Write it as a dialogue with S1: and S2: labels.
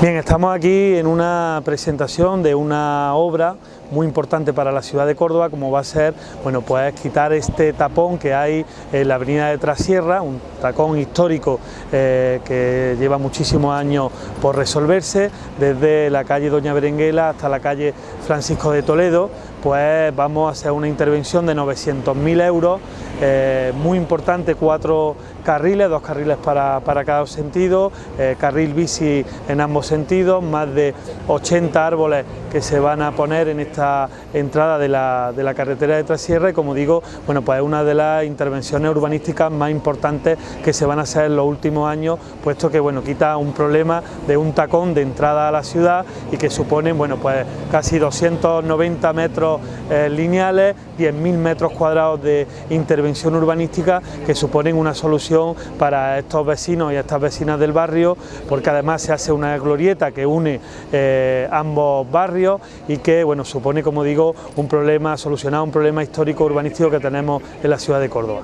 S1: Bien, estamos aquí en una presentación de una obra muy importante para la ciudad de Córdoba como va a ser, bueno, pues quitar este tapón que hay en la avenida de Trasierra, un tapón histórico eh, que lleva muchísimos años por resolverse, desde la calle Doña Berenguela hasta la calle Francisco de Toledo, pues vamos a hacer una intervención de 900.000 euros, eh, muy importante, cuatro carriles, dos carriles para, cada sentido, eh, carril bici en ambos sentidos, más de 80 árboles que se van a poner en esta entrada de la, de la carretera de Trasierra y como digo, bueno pues es una de las intervenciones urbanísticas más importantes que se van a hacer en los últimos años, puesto que bueno quita un problema de un tacón de entrada a la ciudad y que suponen bueno pues casi 290 metros eh, lineales, 10.000 metros cuadrados de intervención urbanística que suponen una solución para estos vecinos y estas vecinas del barrio, porque además se hace una glorieta que une eh, ambos barrios y que bueno, supone, como digo, un problema, solucionar un problema histórico urbanístico que tenemos en la ciudad de Córdoba.